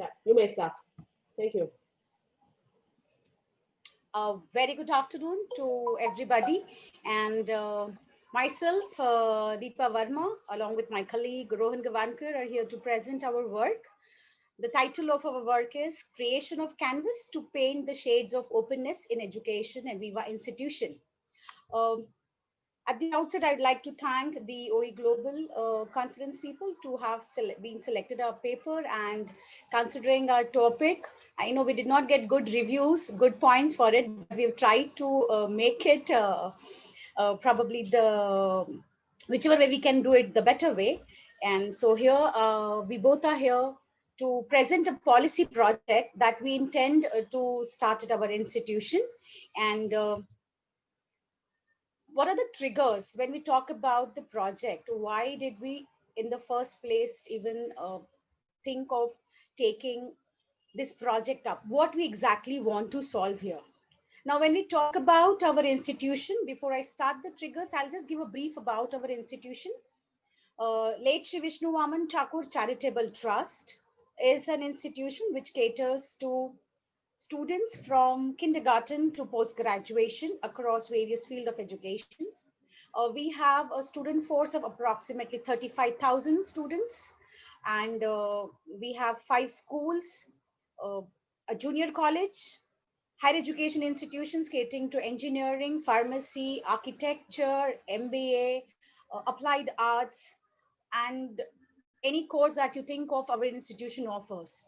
Yeah, you may start. Thank you. A very good afternoon to everybody and uh, myself, uh, Deepa Verma, along with my colleague Rohan Gavankar are here to present our work. The title of our work is Creation of Canvas to Paint the Shades of Openness in Education and Viva Institution. Um, at the outset, I'd like to thank the OE Global uh, Conference people to have sele been selected our paper and considering our topic. I know we did not get good reviews, good points for it. We've tried to uh, make it uh, uh probably the whichever way we can do it, the better way. And so here uh, we both are here to present a policy project that we intend uh, to start at our institution. And what are the triggers when we talk about the project? Why did we, in the first place, even uh, think of taking this project up? What we exactly want to solve here? Now, when we talk about our institution, before I start the triggers, I'll just give a brief about our institution. Uh, Late Shri Vishnu Vaman Thakur Charitable Trust is an institution which caters to students from kindergarten to post-graduation across various field of education. Uh, we have a student force of approximately 35,000 students and uh, we have five schools, uh, a junior college, higher education institutions catering to engineering, pharmacy, architecture, MBA, uh, applied arts, and any course that you think of our institution offers.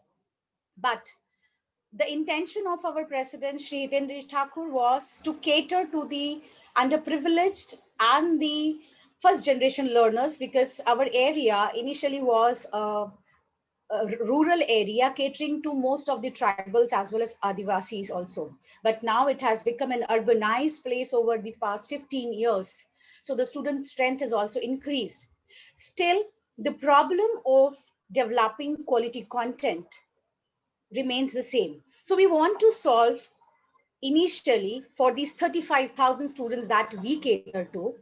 But the intention of our president, Sri Hitendra Thakur, was to cater to the underprivileged and the first generation learners because our area initially was a, a, rural area catering to most of the tribals as well as Adivasis also. But now it has become an urbanized place over the past 15 years. So the student strength has also increased. Still, the problem of developing quality content remains the same. So we want to solve initially for these 35,000 students that we cater to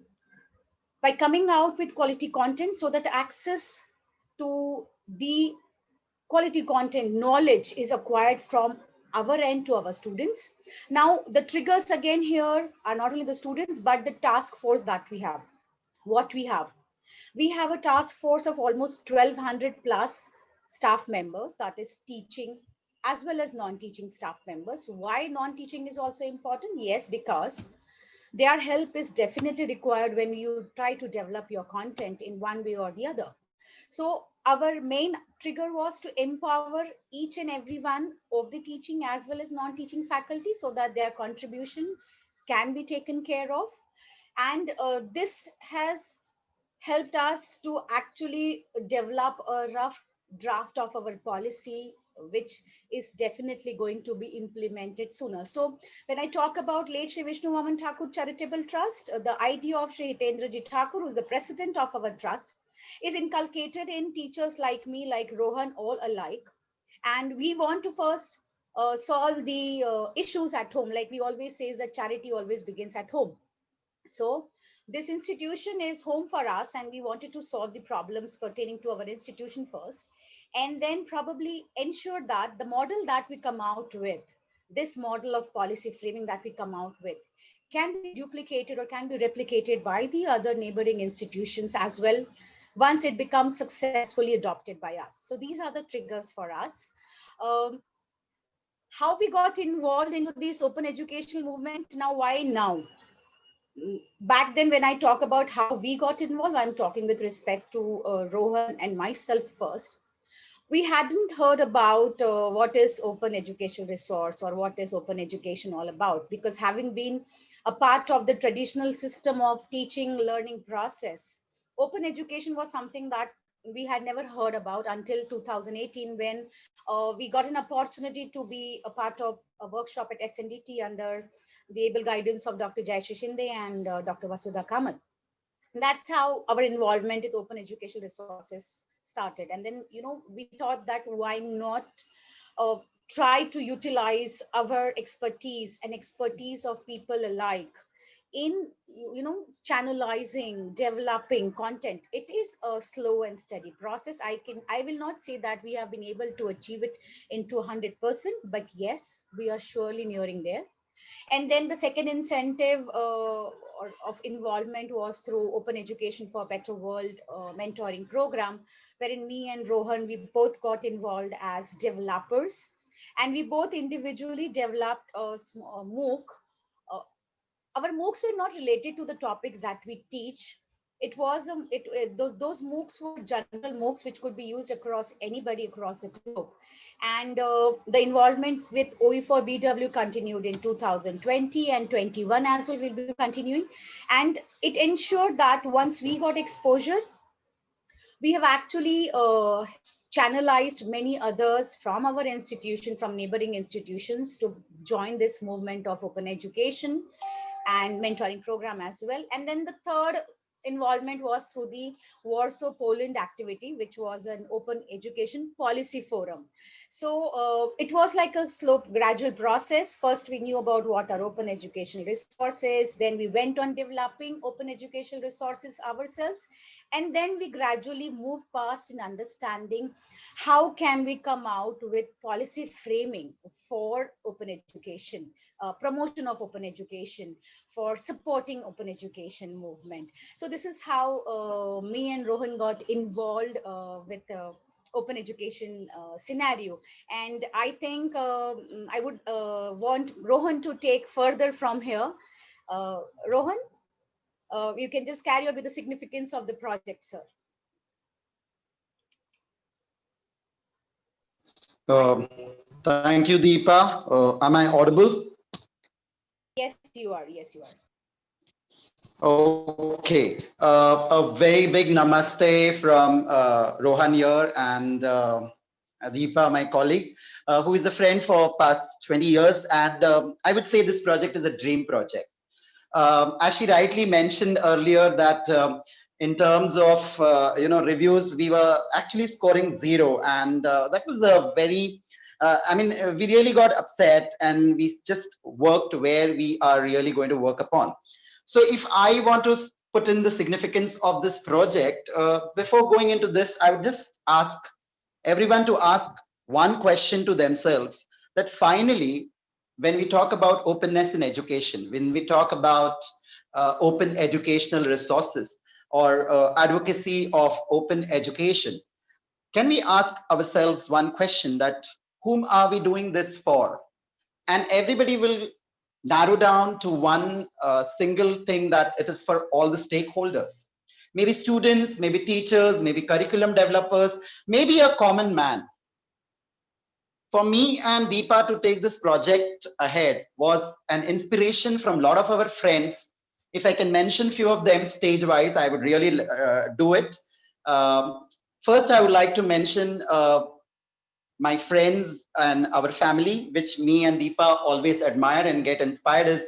by coming out with quality content so that access to the quality content knowledge is acquired from our end to our students. Now, the triggers again here are not only the students, but the task force that we have. What we have. We have a task force of almost 1200 plus staff members that is teaching as well as non-teaching staff members. Why non-teaching is also important? Yes, because their help is definitely required when you try to develop your content in one way or the other. So our main trigger was to empower each and every one of the teaching as well as non-teaching faculty so that their contribution can be taken care of. And uh, this has helped us to actually develop a rough draft of our policy which is definitely going to be implemented sooner. So when I talk about late Shri Vishnu Vaman Thakur Charitable Trust, uh, the idea of Shri Hitendra Ji Thakur, who is the president of our trust, is inculcated in teachers like me, like Rohan, all alike. And we want to first uh, solve the uh, issues at home. Like we always say that charity always begins at home. So this institution is home for us and we wanted to solve the problems pertaining to our institution first and then probably ensure that the model that we come out with, this model of policy framing that we come out with, can be duplicated or can be replicated by the other neighboring institutions as well once it becomes successfully adopted by us. So these are the triggers for us. Um, how we got involved into this open educational movement, now why now? Back then when I talk about how we got involved, I'm talking with respect to uh, Rohan and myself first we hadn't heard about uh, what is open education resource or what is open education all about because having been a part of the traditional system of teaching learning process open education was something that we had never heard about until 2018 when uh, we got an opportunity to be a part of a workshop at SNDT under the able guidance of Dr. Jayashree Shinde and uh, Dr. Vasudha Kamath. that's how our involvement with open education resources started. And then, you know, we thought that why not uh, try to utilize our expertise and expertise of people alike in you know channelizing developing content. It is a slow and steady process. I can i will not say that we have been able to achieve it into 100 percent but yes we are surely nearing there and then the second incentive uh, of involvement was through open education for a better world uh, mentoring program wherein me and rohan we both got involved as developers and we both individually developed a, a mooc our MOOCs were not related to the topics that we teach. It was um, it, it, those those MOOCs were general MOOCs which could be used across anybody across the globe, and uh, the involvement with OE4BW continued in 2020 and 21 as well will be continuing, and it ensured that once we got exposure, we have actually uh, channelized many others from our institution, from neighboring institutions to join this movement of open education and mentoring program as well. And then the third involvement was through the Warsaw Poland activity, which was an open education policy forum. So uh, it was like a slow gradual process. First, we knew about what are open education resources. Then we went on developing open educational resources ourselves. And then we gradually move past in understanding how can we come out with policy framing for open education, uh, promotion of open education, for supporting open education movement. So this is how uh, me and Rohan got involved uh, with the open education uh, scenario. And I think um, I would uh, want Rohan to take further from here. Uh, Rohan? Uh, you can just carry on with the significance of the project, sir. Um, thank you, Deepa. Uh, am I audible? Yes, you are. Yes, you are. Okay. Uh, a very big namaste from uh, Rohan here and uh, Deepa, my colleague, uh, who is a friend for past 20 years. And um, I would say this project is a dream project um, as she rightly mentioned earlier that um, in terms of uh, you know reviews we were actually scoring zero. And uh, that was a very uh, I mean we really got upset and we just worked where we are really going to work upon. So if I want to put in the significance of this project uh, before going into this I would just ask everyone to ask one question to themselves that finally when we talk about openness in education, when we talk about uh, open educational resources or uh, advocacy of open education, can we ask ourselves one question that whom are we doing this for? And everybody will narrow down to one uh, single thing that it is for all the stakeholders. Maybe students, maybe teachers, maybe curriculum developers, maybe a common man for me and Deepa to take this project ahead was an inspiration from a lot of our friends. If I can mention a few of them stage wise, I would really uh, do it. Um, first, I would like to mention uh, my friends and our family, which me and Deepa always admire and get inspired is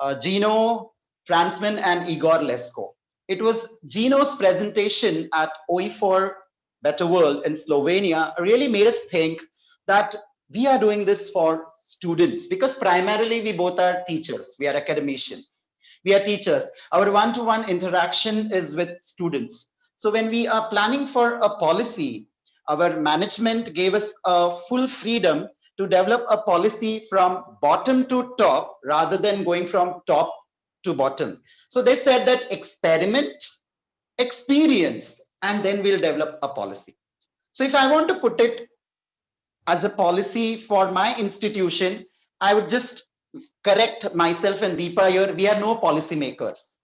uh, Gino, Fransman and Igor Lesko. It was Gino's presentation at OE4 Better World in Slovenia really made us think that we are doing this for students because primarily we both are teachers. We are academicians. We are teachers. Our one-to-one -one interaction is with students. So when we are planning for a policy our management gave us a full freedom to develop a policy from bottom to top rather than going from top to bottom. So they said that experiment experience and then we'll develop a policy. So if i want to put it as a policy for my institution, I would just correct myself and Deepa here. We are no policy makers.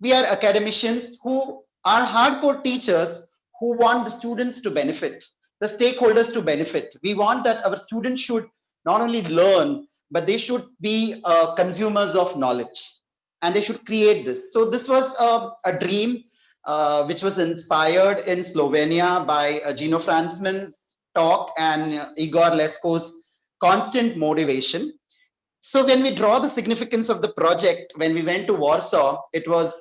We are academicians who are hardcore teachers who want the students to benefit, the stakeholders to benefit. We want that our students should not only learn, but they should be uh, consumers of knowledge and they should create this. So this was uh, a dream uh, which was inspired in Slovenia by uh, Gino Fransman's talk and Igor Lesko's constant motivation. So when we draw the significance of the project, when we went to Warsaw, it was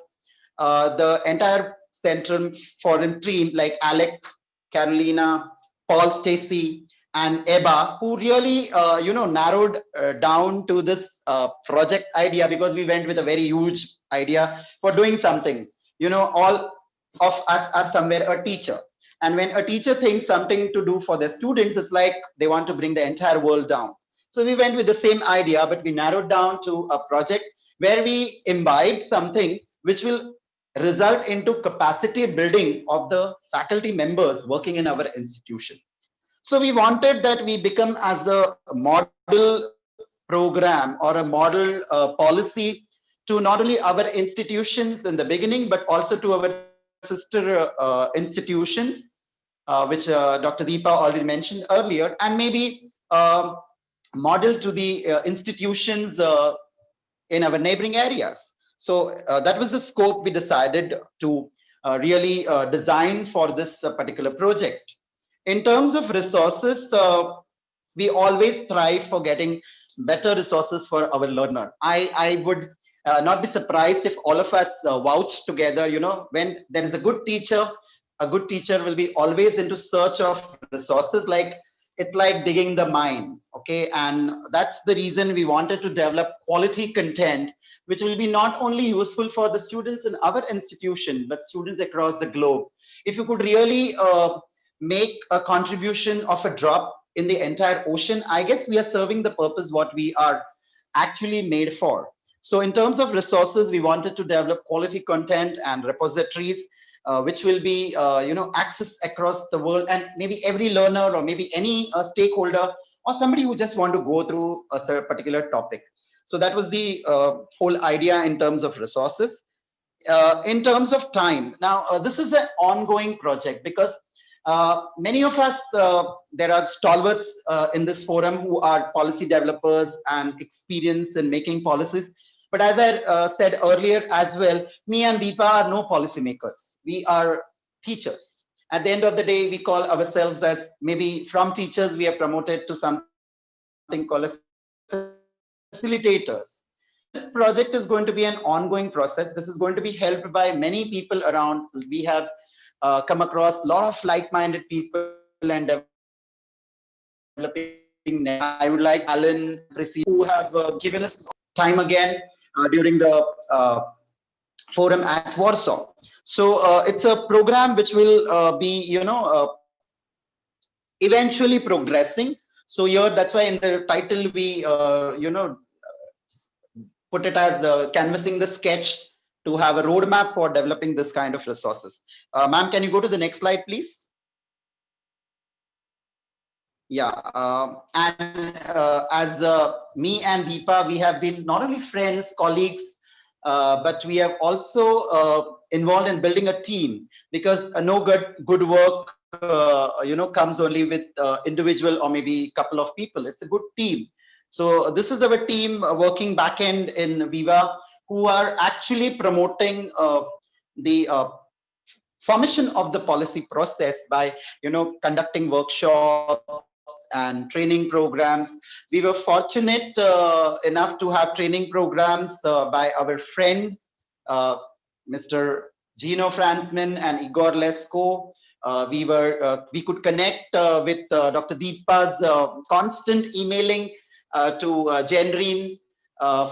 uh, the entire Central Forum team like Alec, Carolina, Paul Stacy, and Eba, who really, uh, you know, narrowed uh, down to this uh, project idea because we went with a very huge idea for doing something. You know, all of us are somewhere a teacher. And when a teacher thinks something to do for their students, it's like they want to bring the entire world down. So we went with the same idea, but we narrowed down to a project where we imbibe something which will result into capacity building of the faculty members working in our institution. So we wanted that we become as a model program or a model uh, policy to not only our institutions in the beginning, but also to our sister uh, institutions, uh, which uh, Dr. Deepa already mentioned earlier, and maybe um, model to the uh, institutions uh, in our neighboring areas. So that was the scope we decided to really design for this particular project. In terms of resources, we always strive for getting better resources for our learner. I, I would uh, not be surprised if all of us uh, vouch together, you know, when there is a good teacher, a good teacher will be always into search of resources like it's like digging the mine okay? And that's the reason we wanted to develop quality content which will be not only useful for the students in our institution but students across the globe. If you could really uh, make a contribution of a drop in the entire ocean i guess we are serving the purpose what we are actually made for. So in terms of resources we wanted to develop quality content and repositories which will be uh, you know access across the world and maybe every learner or maybe any uh, stakeholder or somebody who just want to go through a particular topic. So that was the uh, whole idea in terms of resources. Uh, in terms of time now uh, this is an ongoing project because many of us there are stalwarts in this forum who are policy developers and experience in making policies but as I uh, said earlier as well, me and Deepa are no policymakers. We are teachers. At the end of the day, we call ourselves as maybe from teachers, we are promoted to something called as facilitators. This project is going to be an ongoing process. This is going to be helped by many people around. We have uh, come across a lot of like-minded people and developing. I would like Alan, who have uh, given us time again during the uh, forum at Warsaw. So uh, it's a program which will be, you know, eventually progressing. So here, that's why in the title we, you know, put it as uh, canvassing the sketch to have a roadmap for developing this kind of resources. Uh, Ma'am, can you go to the next slide, please? Yeah, uh, and uh, as uh, me and Deepa, we have been not only friends, colleagues, uh, but we have also uh, involved in building a team because uh, no good good work, you know, comes only with individual or maybe a couple of people. It's a good team. So this is our team working back end in Viva, who are actually promoting the formation of the policy process by you know conducting workshops and training programs. We were fortunate uh, enough to have training programs uh, by our friend, uh, Mr. Gino Fransman and Igor Lesko. Uh, we were uh, we could connect uh, with Dr. Deepa's constant emailing to uh, Jennryn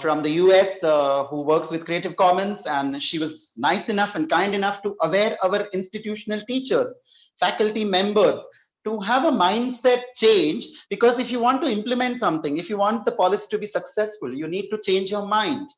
from the US who works with Creative Commons and she was nice enough and kind enough to aware our institutional teachers, faculty members to have a mindset change because if you want to implement something if you want the policy to be successful you need to change your mind.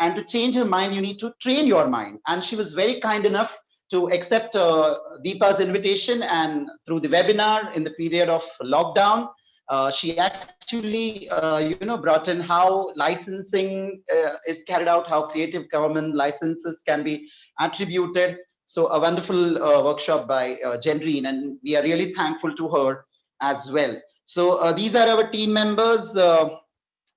And to change your mind you need to train your mind. And she was very kind enough to accept uh, Deepa's invitation and through the webinar in the period of lockdown uh, she actually uh, you know brought in how licensing uh, is carried out how creative Commons licenses can be attributed so a wonderful uh, workshop by uh, and we are really thankful to her as well. So uh, these are our team members. Uh,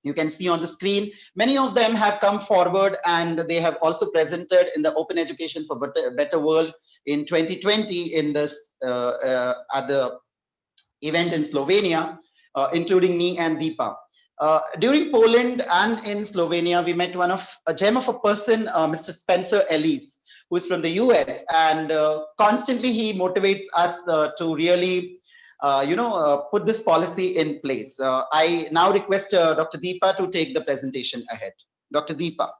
you can see on the screen, many of them have come forward and they have also presented in the Open Education for Better, Better World in 2020 in this uh, uh, at the event in Slovenia, including me and Deepa. Uh, during Poland and in Slovenia, we met one of a gem of a person, uh, Mr. Spencer Ellis who's from the US. And uh, constantly he motivates us uh, to really uh, you know, uh, put this policy in place. Uh, I now request uh, Dr. Deepa to take the presentation ahead. Dr. Deepa.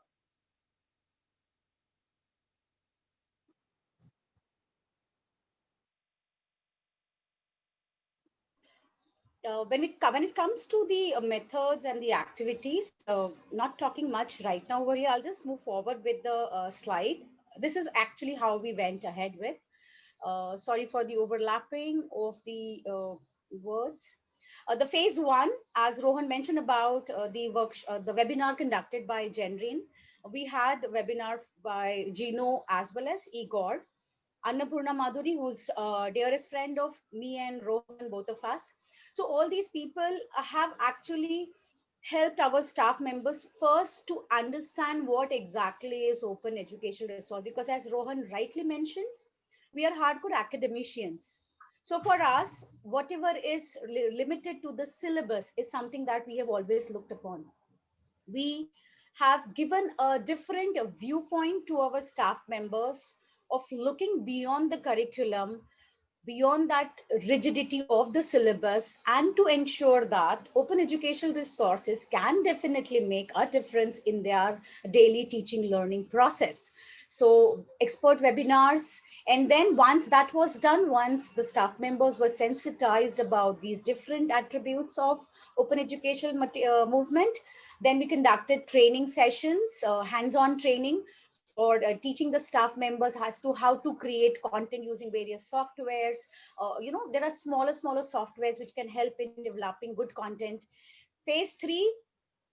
when it when it comes to the methods and the activities, not talking much right now over here. I'll just move forward with the slide. This is actually how we went ahead with. Uh, sorry for the overlapping of the uh, words. Uh, the phase one, as Rohan mentioned about uh, the work, the webinar conducted by Jennryn, we had a webinar by Gino as well as Igor. Annapurna Madhuri, who's uh, dearest friend of me and Rohan, both of us. So all these people have actually helped our staff members first to understand what exactly is open educational resource because as Rohan rightly mentioned, we are hardcore academicians. So for us, whatever is li- limited to the syllabus is something that we have always looked upon. We have given a different viewpoint to our staff members of looking beyond the curriculum beyond that rigidity of the syllabus and to ensure that open educational resources can definitely make a difference in their daily teaching learning process. So expert webinars and then once that was done once the staff members were sensitized about these different attributes of open educational uh, movement then we conducted training sessions uh, hands-on training or uh, teaching the staff members as to how to create content using various softwares. Uh, you know, there are smaller, smaller softwares which can help in developing good content. Phase three,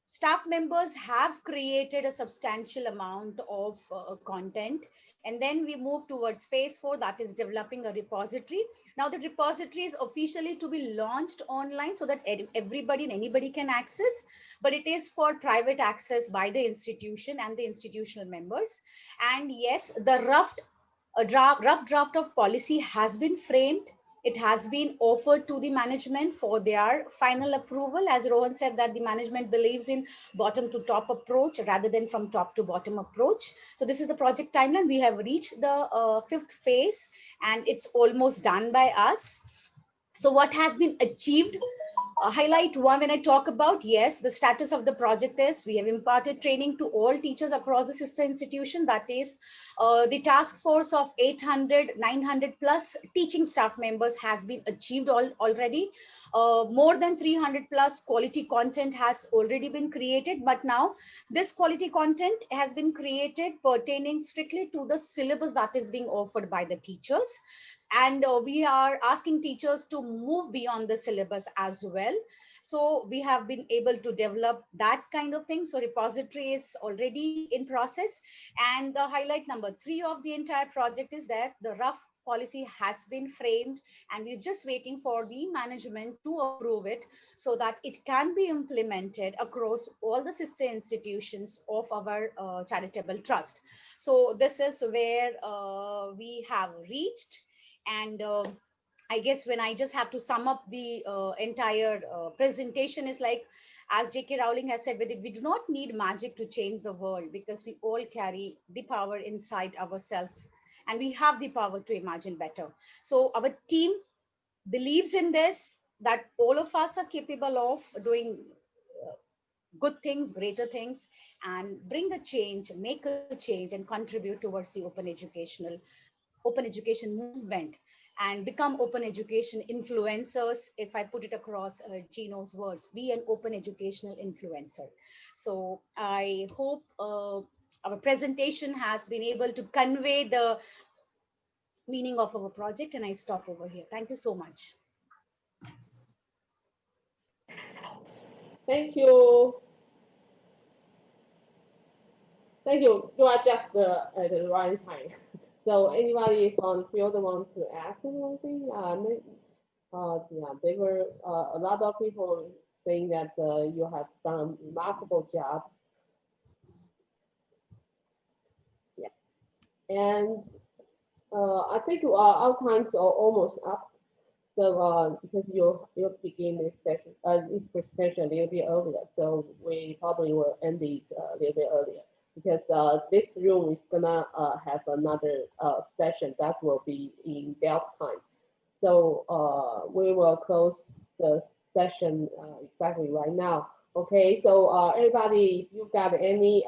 staff members have created a substantial amount of uh, content. And then we move towards phase four, that is developing a repository. Now the repository is officially to be launched online so that everybody and anybody can access but it is for private access by the institution and the institutional members. And yes, the rough, a draft, rough draft of policy has been framed. It has been offered to the management for their final approval. As Rohan said that the management believes in bottom to top approach rather than from top to bottom approach. So this is the project timeline. We have reached the uh, fifth phase and it's almost done by us. So what has been achieved highlight one when I talk about, yes, the status of the project is we have imparted training to all teachers across the sister institution. That is uh, the task force of 800, 900 plus teaching staff members has been achieved all, already. Uh, more than 300 plus quality content has already been created. But now this quality content has been created pertaining strictly to the syllabus that is being offered by the teachers and uh, we are asking teachers to move beyond the syllabus as well. So we have been able to develop that kind of thing. So repository is already in process. And the highlight number three of the entire project is that the rough policy has been framed and we're just waiting for the management to approve it so that it can be implemented across all the sister institutions of our uh, charitable trust. So this is where uh, we have reached and uh, i guess when i just have to sum up the uh, entire uh, presentation is like as jk rowling has said we do not need magic to change the world because we all carry the power inside ourselves and we have the power to imagine better. So our team believes in this that all of us are capable of doing uh, good things greater things and bring a change make a change and contribute towards the open educational open education movement and become open education influencers if i put it across uh, gino's words be an open educational influencer so i hope uh, our presentation has been able to convey the meaning of our project and i stop over here thank you so much Thank you. Thank you. You are just uh, at the right time. So anybody from the field want to ask anything? Uh, uh, yeah, they were, uh, a lot of people saying that, uh, you have done a remarkable job. Yeah. And, uh, I think uh, our times are almost up. So, uh, because you, you begin this session, uh, this presentation a little bit earlier, so we probably will end it a little bit earlier because uh, this room is gonna uh, have another uh, session that will be in Delft time. So uh, we will close the session uh, exactly right now. Okay, so uh, everybody, if you've got any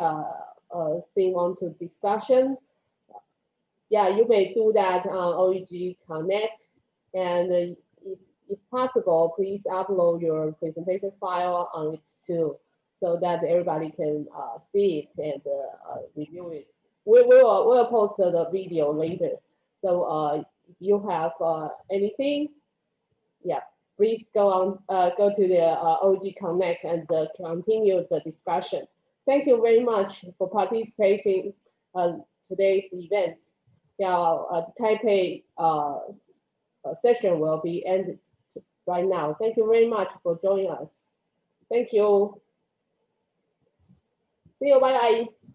thing on to discussion, yeah, you may do that on OEG Connect. And if if possible, please upload your presentation file on it too, so that everybody can uh, see it and uh, review it. We will we'll post the video later. So uh, if you have uh, anything, yeah, please go on uh, go to the uh, OEG Connect and continue the discussion. Thank you very much for participating today's event. Uh, the Taipei session will be ended right now. Thank you very much for joining us. Thank you. See you. Bye bye.